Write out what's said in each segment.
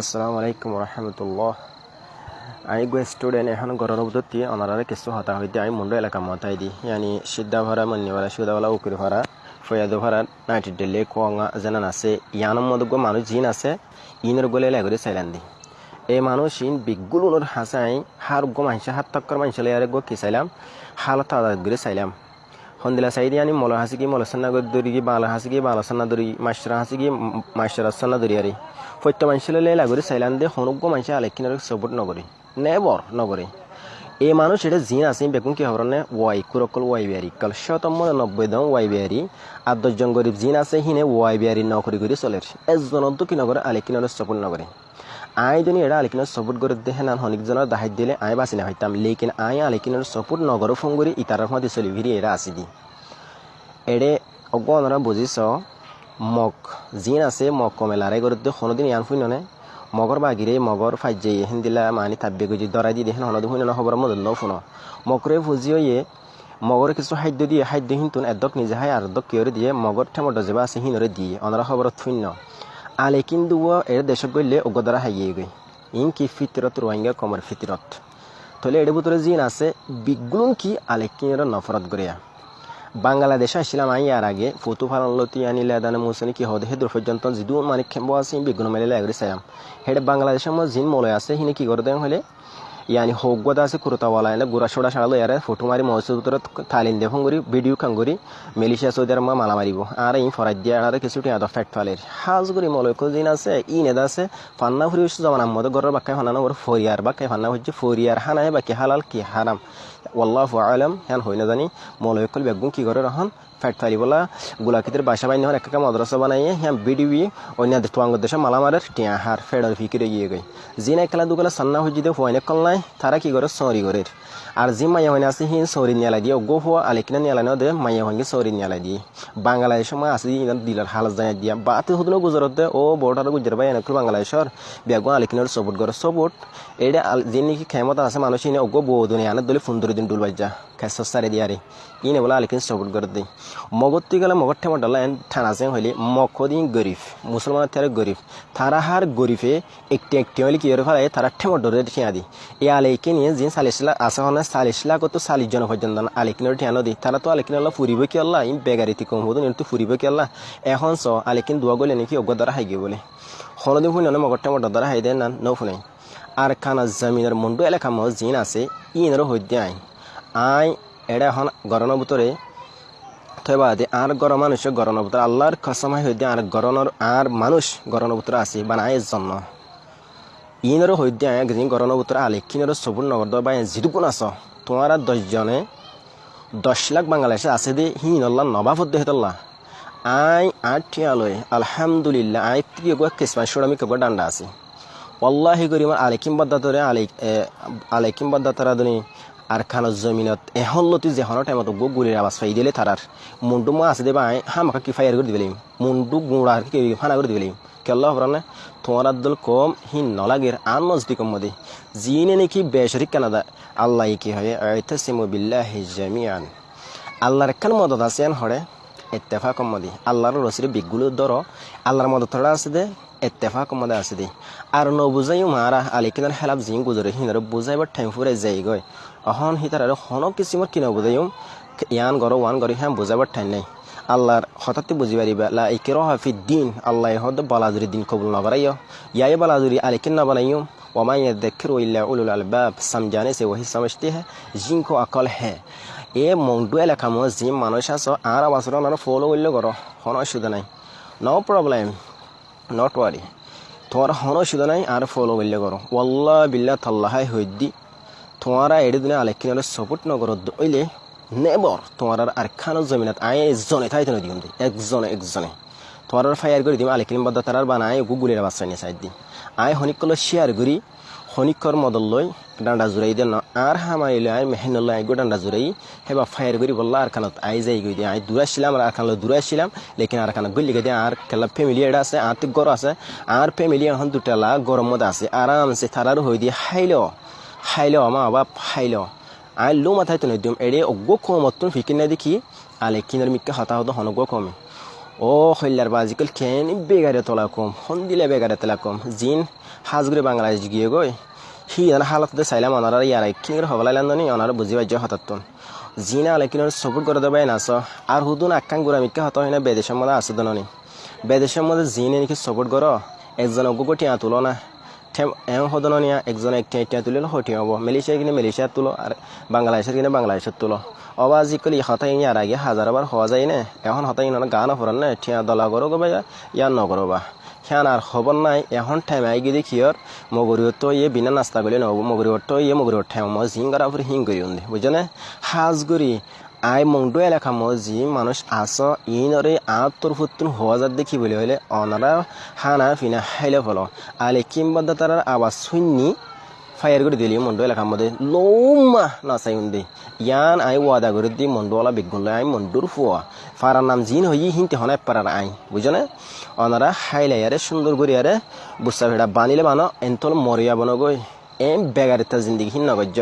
আসসালামু আলাইকুম রহমতুল্লাহ। আমি গো স্টুডেন্ট এখন গরম বুদ্ধি অনারারে কিছু হতা হইতে আমি মুন্ডু এলাকা মতাই দি। ইয়ানি সিদ্ধা ভাড়া মান্নি ভাড়া সুদা ভাড়া উকির ভাড়া ফয়াদু ভাড়া নাইটি ডেলে কোয়া যেন আছে ইয়ানোর মধ্যে গো মানুষ জিন আছে, ইনের গলে লাগরে চাইলান দি। এই মানুষ ইন বিগুলোর হাসাই হার গো মাইসা হাত তক্কর মাইসা লেয়ারে গো কি চাইলাম, হালত আদাত করে চাইলাম। হন্দিলা সাইদি আনি, মল হাসিকি মলসান্না দরি কি, বাংলা হাসিকি বাংলাসান্না দরি মাস্টার হাসিকি মাস্টার সান্না দরি আরি। ফত্য মানুষের লে লাগরি চাইলান দে হনুগ্য মানুষ আলেকিনার সপোর্ট নগরী। নেবর নগরী। এই মানুষ এটা জিন আছে বেগুন কি হবর নে ওয়াই কুরকল ওয়াই বিয়ারি। কাল শতম নব্বই দম ওয়াই বিয়ারি। আর দশজন গরিব জিন আছে, হিনে ওয়াই বিয়ারি নকরি করে চলে এজন কি নগরে? আলেকিনার সপোর্ট নগরী। আইজনী এৰা আলিকিনৰ চপুত গৰু দেহে নান শনিকজনৰ দাহাইত দিলে আই বাচিনে হত্যাম লেকিন আই আলিকিনৰ চপুত নগৰ ফুংগুৰি ইটাৰ সোৱাদ দিছিলি ভিৰি এৰা আছি দি এৰে অগণৰা বুজিছ মগ। জিন আছে মগ কমেলাৰে গৰু দে শুনোদিন ইয়ান শুনে মগৰ বাগিৰে মগৰ ফাইজে হেন দিলা মানি থাপি গুজি দৰাই দি দেহেন শুনোদি শুনে খবৰ মই ধৰিলেও শুন মকৰে ভুজি অয়ে মগৰ কিছু খাদ্য দিয়ে খাদ্য সিন্তু এডক নিজে হাই আৰু দক কিয়ৰে দিয়ে মগৰ ঠেমৰ দজেবা আছে সিহঁতৰে দিয়ে। অনৰা খবৰত শূন্য আলে কিন্তু এর দেশত গইলে অগদারা হাইয়ে গই। ইন কি ফিতরত রোহিঙ্গা কমর ফিতরত। তলে এর ভিতরে জিন আছে বিগুন কি আলে কিনের নফরত গড়িয়া। বাংলাদেশ আসছিলাম আই আর আগে ফটো ফালানলতি আনিলে দানে মুসনি কি হদে হেদ্র পর্যন্ত যিদু মানে খেম্ব আছে বিগুণ মেলে লাগরে চাইম হেডে বাংলাদেশের মধ্যে জিন মলয় আছে, হিনে কি করে দেন হলে এনে গুড়া সোড়া সাড়ালো ইয়ারে ফটো মারি মহসুদ তালিন দে ফঙ্গুরি ভিডিও খাঙ্গুরি মেলিশিয়া সৌদি আরব মালা মারিব আর এই ফরাই দিয়ে আর কিছু টিয়া ফ্যাট ফালের হাজ গুরি মলয়ক দিন আছে ই নেদা আছে ফান্না ফুরি জমান মধ্যে গরের বাক্কায় ফান্না ওর ফরিয়ার বাক্কায় ফান্না হচ্ছে ফরিয়ার হানায় বাকি হালাল কি হারাম ওয়াল্লাহু আলম হ্যান হই না জানি মলয়কল বেগুন কি করে রহন ফ্যাট ফালি বলা গুলাকিদের বাসা বাইন হন একটা মাদ্রাসা বানাইয়ে হ্যাঁ বিডিবি অন্য তোয়াঙ্গ দেশে মালামারের টিয়া হার ফেডার ফিকিরে গিয়ে গই জি নাই খেলা দুগুলা সান্না হয়ে যদি হয়নে কল নাই তারা কি করে? সরি করে। আর যে মাইয়া হয়নি আছে, হিন সরি নিয়ালাই দিয়ে, গো হওয়া আলেকিনা নিয়ালাই ন দে, মাইয়া হয়নি সরি নিয়ালাই দিয়ে। বাংলাদেশ সময় আছে দিলার হালত জানাই দিয়া। বাতে হতো গুজরাতে ও বর্ডার গুজর বাই এনেকুল বাংলাদেশর বেগুন আলেকিনার সপোর্ট করে সপোর্ট এটা যে নাকি ক্ষমতা আছে মানুষ, ইনে ওগো বউ দুনিয়া আনে দলে ফুন্দরি দিন ডুল বাজ্জা খেস সারে দিয়ারে ইনে বলে আলেকিন সপোর্ট করে দেয় মগত গেলে মগর ঠেমা ডালা, এন ঠানা চেং হইলে মকদিন গরিব মুসলমান তারা গরিব তারা হার গরিবে একটি একটি হইলে কি ফেলে তারা ঠেমা ডরে ঠিয়া দি। এই আলেকে নিয়ে যে চালিশলা আসা হনে চালিশলা কত চালিশ জন পর্যন্ত আলেকিনের ঠিয়ানো দি তারা তো আলেকিন আল্লাহ ফুরিব কি আল্লাহ? ইন বেগারিতি কম হতো কিন্তু ফুরিব কি আল্লাহ? এখন চ আলেকিন দোয়া গলে নাকি অজ্ঞ দ্বারা হাইগে বলে। হনদিন ফুনে মগর ঠেমা দ্বারা হাই দেন না, নৌ ফুনাই আর খানা জমিনের মন্ডু এলাকা মহ জিন আছে ইনেরও হইতে আই। আই এটা এখন গরমের ভিতরে থৈবাদে আর গর মানুষ গরমের ভিতরে আল্লাহর কসমাই হইতে আর গরমের আর মানুষ গরমের ভিতরে আছে, বানায় জন্য ইনেরও হইতে আয় একদিন গরমের ভিতরে আলে। কিনেরও সবুর নগর বা যিটুকুন আছ? তোমার দশজনে দশ লাখ বাংলাদেশে আছে দে হিন আল্লাহ নবাবত দেহতল্লাহ আই আট ঠিয়ালয় আলহামদুলিল্লাহ, আই প্রিয় গো কিসমান সুরামি কব ডান্ডা আছে। করি আমার আলেকিম বাদ্দাতরে আলে আলেকিম বাদ্দাতারা দুনি আর খানো জমিনত এখন লতি টাইমত গো গুলির আবাজ ফাই দিলে তারার মুন্ডু মা আছে দেবা হামাকা কি ফায়ার করে দিবেলিম মুন্ডু গুঁড়া কি ফানা করে দিবেলিম মজদি কম মদি। জিনে নাকি বেশরিক কানাদা আল্লাহ কি হয় আইতাসিমু বিল্লাহি জামিআন। আল্লাহর একখান মদত আছে হরে? এত্তেফা কম মদি। আল্লাহর রসির বিগুলো ধর আল্লাহর মদত আছে দে এত্তেফা কম মদে আছে দে। আর ন বুঝাইও মারা আলিকিনার হেলাপ জিং গুজরে হিনার বুঝাইবার টাইম ফুরে যাই গয়। অহন হিতার আর হন কিসিমর কিনা বুঝাইও ইয়ান গর ওয়ান গরি হ্যাঁ বুঝাবার টাইম নাই। আল্লাহর হঠাৎ বুঝি পারিবা লা এই কেরোহাফি দিন আল্লাহ হদ বালাজুরি দিন কবুল নবরাই ইয়াই বালাজুরি আলে কেন বানাইও ওমাই দেখের ওইল্লা উলুল আলবাব সামজানে সে ওহি সমস্তি হ্যাঁ জিঙ্কো অকল হ্যাঁ এ মংডুয়ে মো জিম মানুষ আস আর আবাসর আমার ফলো উল্ল কর হন অসুবিধা নাই। নো প্রবলেম নট ওয়ারি তোমার হন অসুবিধা নাই আর ফলো উল্ল কর ওল্লা বিল্লা থাল্লাহাই হইদি তোমারা এড়ি দিনে আলেকিনের সপোর্ট নগর দইলে নেবর, তোমার আর খানো জমিনাত আয় একজনে তাই তেনে দিম একজনে একজনে তোমার ফায়ার করে দিম আলেকিন বাদ্দা তারার বানায় গুগুলির বাচ্চা নিয়ে চাই দিম। আয় হনিকল শেয়ার করি হনিকর মদল লই, ডান্ডা জুড়াই দেন আর হামাইলে আই মেহেনল আই গো ডান্ডা জুড়াই, হেবা ফায়ার করি বললা আর খানত আই যাই গই দিয়ে। আই দূরে ছিলাম আর খানত দূরে ছিলাম লেকিন আর খানত গলি গিয়ে আর খেলা ফ্যামিলি এটা আছে, আর গর আছে। আর ফ্যামিলি এখন দুটালা গরম মধ্যে আছে, আরামসে তারার হই দিয়ে, হাইল হাইল মা বাবা হাইল। আই লো মাথায় তো নদিম এড়ে অগ্গো কমতন ফিকিন না দেখি। আলে কিনার হতা হতো হনগ্গো কমে। ও হইলার বাজিকল কেন বেগারে তোলা কম। হন দিলে বেগারে তোলা কম। জিন হাজগুড়ি বাংলাদেশ গিয়ে গই হি জানা হালত চাইলাম অনারা ইয়ার কিনর হবলাইলাম নি অনারা বুঝি পাইজ হতাত্তন জিনা আলে কিনর সপোর্ট করে দেবে নাচ। আর হুদুন আকাং গুড়া মিকা হত হয় না বেদেশের মধ্যে আসে দননি বেদেশের মধ্যে জিনে নাকি সপোর্ট করো একজন অগুগো টিয়া তুলো না এওঁ সদন নিয়া এক একঠিয়া একঠিয়া তুলিল সঠিয়া হ'ব মেলেছিয়াই কিনে মেলেছিয়াত তোলো আৰু বাংলাদেশত কিনে বাংলাদেশত তোলো অব আজিকালি এসতাই ইয়াৰ আৰাগে হাজাৰ বাৰ হোৱা যায় নে এখন সতাই ইনৰ গা নফুৰণ নে ঠিয়া দলা কৰো কবা ইয়াৰ নকৰো বা সেয়া আৰু খবৰ নাই এখন ঠাই মাই গিদি সিহঁত মগৰীহঁত ইয়ে বিনা নাস্তা কৰিলে নহ'ব মগৰীহঁত ইয়ে মগৰীহঁত ঠাই মই জিং কৰা ফুৰি সিং কৰি সাজ সাজগুৰি আই মংডু এলাকা মই যি মানুষ আস ইনরে আত তোর ফুতুন হওয়া যার দেখি বলে হইলে অনারা হানা ফিনা হাইলে ফলো। আলে কিংবাদ তার আওয়াজ শুননি ফায়ার করে দিলি মন্ডু এলাকার মধ্যে লৌমা নাচাই উন্দে ইয়ান আই ওয়াদা করে দি মন্ডুওয়ালা বেগুন আই মন্ডুর ফুয়া ফারার নাম জিন হই হিনতে হনাই পারার আই। বুঝনে অনারা হাইলাইয়ারে সুন্দর করিয়ারে বুসা ভেড়া বানিলে বানো এন্তল মরিয়া বনো গই এম বেগারে তা জিন্দিগি হিন নগজ্য।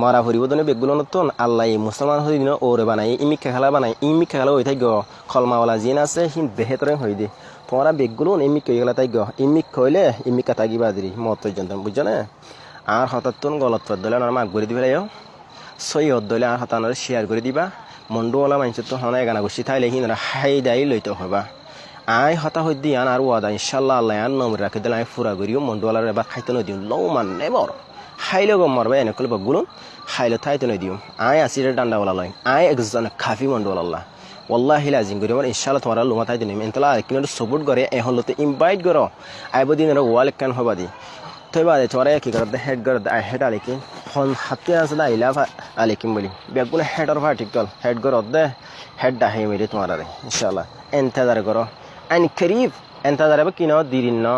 মরা ফুরিব দনে বেগুলো নতুন আল্লাহ মুসলমান হই দিন ওরে বানাই ইমিকা খেলা বানাই ইমিকা খেলা হই থাক খলমাওয়ালা জিন আছে, হিন বেহেতরে হই দি। তোমরা বেগুলো ইমিক হয়ে গেলে তাই গ ইমিক হইলে ইমিকা তাগি বাদিরি, মত পর্যন্ত বুঝছ আর হঠাৎ গলত পদ দলে আর মাগ করে দিবে সই দলে আর হতানোর শেয়ার করে দিবা। মন্ডুওয়ালা মানুষ তো হনায় গানা গুছি থাইলে হিন হাই দাই লইতে হবা। আই হতা হই দি আন আর ওয়াদা, ইনশাল্লাহ আল্লাহ আর নম্বর রাখি দিলে আমি ফুরা করিও মন্ডুওয়ালার এবার খাইতে নদিও লৌ মান নেবর হাইলে গম মারবা এনে কলে বগুলো হাইলে থাইতে নদিও আই আসিরে ডান্ডা বলা লয় আই একজন খাফি মন্ডুওয়ালা ওল্লাহি লাজিম করি আমার ইনশাল্লাহ তোমার লুমা তাই দিন এন্তলা কিন্তু সাপোর্ট করে এখন লতে ইনভাইট করো আইব দিন ওয়াল কেন হবা দি তই বাদে তোমার কি করতে হেড করে হেড আলিকিন হন হাতে আছে না আইলা আলিকিম বলি বেগুলো হেডর ভার্টিকল হেড করো দে হেড ডাহে মেরে তোমার আরে ইনশাল্লাহ এন্তেদার করো আইন খরিফ এন্তেদার কিনো দিরিন ন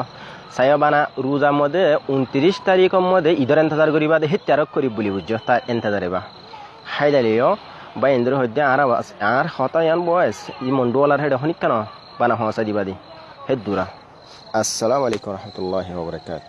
সাইয়া রোজা মধ্যে উনত্রিশ তারিখের মধ্যে ঈদের এন্তজার করিবা দে হে তেরো করি বলি বুঝছ তার এন্তজারিবা হাইদালিও বা ইন্দ্র হইতে আর আর হতায়ান বয়স, ই মন্ডুয়ালার হেড হনিক কেন? বানা হসা দিবা দি হে দূরা আসসালামু আলাইকুম রহমতুল্লাহ ওবরাকাত